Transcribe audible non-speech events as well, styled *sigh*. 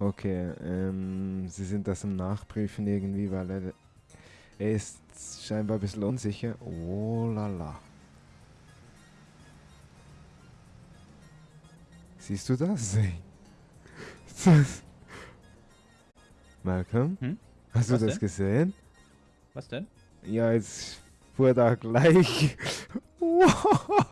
Okay, ähm, sie sind das im Nachprüfen irgendwie, weil er, er ist scheinbar ein bisschen unsicher. Oh la la. Siehst du das? *laughs* Malcolm? Hm? Hast Was du das denn? gesehen? Was denn? Ja, jetzt fuhr da gleich. *laughs* Wow.